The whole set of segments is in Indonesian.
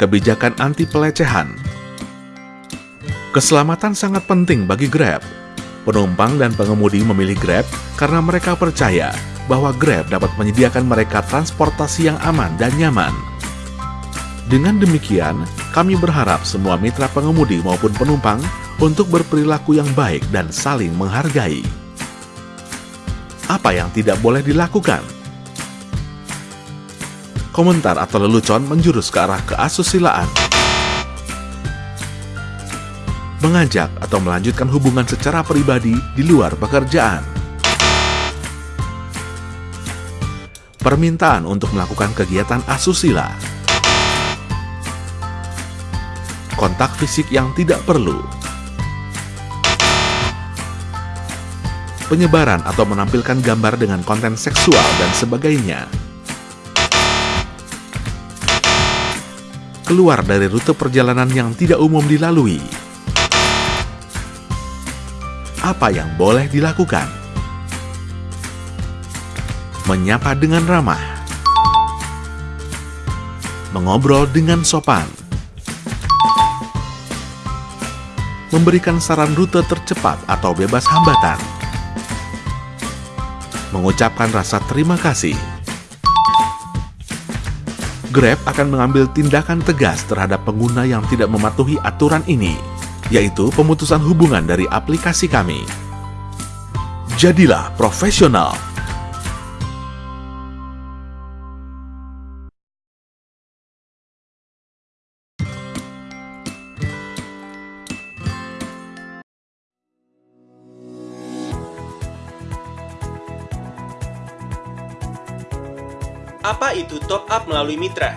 kebijakan anti pelecehan. Keselamatan sangat penting bagi Grab. Penumpang dan pengemudi memilih Grab karena mereka percaya bahwa Grab dapat menyediakan mereka transportasi yang aman dan nyaman. Dengan demikian, kami berharap semua mitra pengemudi maupun penumpang untuk berperilaku yang baik dan saling menghargai. Apa yang tidak boleh dilakukan? Komentar atau lelucon menjurus ke arah keasusilaan. Mengajak atau melanjutkan hubungan secara pribadi di luar pekerjaan. Permintaan untuk melakukan kegiatan asusila. Kontak fisik yang tidak perlu. penyebaran atau menampilkan gambar dengan konten seksual dan sebagainya. Keluar dari rute perjalanan yang tidak umum dilalui. Apa yang boleh dilakukan? Menyapa dengan ramah. Mengobrol dengan sopan. Memberikan saran rute tercepat atau bebas hambatan mengucapkan rasa terima kasih. Grab akan mengambil tindakan tegas terhadap pengguna yang tidak mematuhi aturan ini, yaitu pemutusan hubungan dari aplikasi kami. Jadilah profesional Apa itu top up melalui mitra?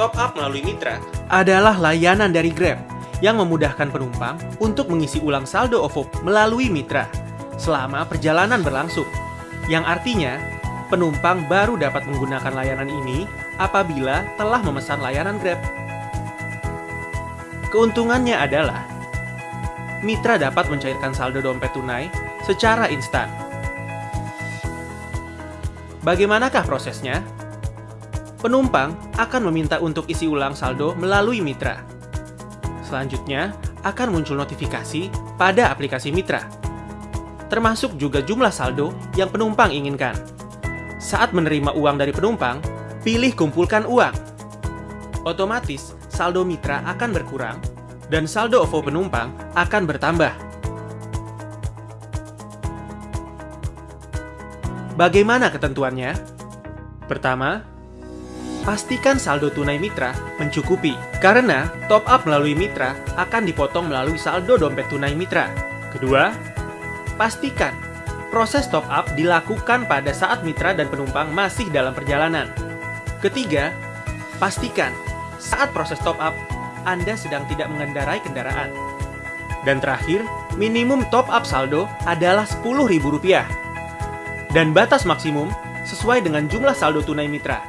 Top up melalui mitra adalah layanan dari Grab yang memudahkan penumpang untuk mengisi ulang saldo OVO melalui mitra selama perjalanan berlangsung. Yang artinya, penumpang baru dapat menggunakan layanan ini apabila telah memesan layanan Grab. Keuntungannya adalah mitra dapat mencairkan saldo dompet tunai secara instan. Bagaimanakah prosesnya? Penumpang akan meminta untuk isi ulang saldo melalui mitra. Selanjutnya, akan muncul notifikasi pada aplikasi mitra, termasuk juga jumlah saldo yang penumpang inginkan. Saat menerima uang dari penumpang, pilih kumpulkan uang. Otomatis, saldo mitra akan berkurang dan saldo OVO penumpang akan bertambah. Bagaimana ketentuannya? Pertama, pastikan saldo tunai mitra mencukupi. Karena top up melalui mitra akan dipotong melalui saldo dompet tunai mitra. Kedua, pastikan proses top up dilakukan pada saat mitra dan penumpang masih dalam perjalanan. Ketiga, pastikan saat proses top up Anda sedang tidak mengendarai kendaraan. Dan terakhir, minimum top up saldo adalah Rp10.000 dan batas maksimum sesuai dengan jumlah saldo tunai mitra.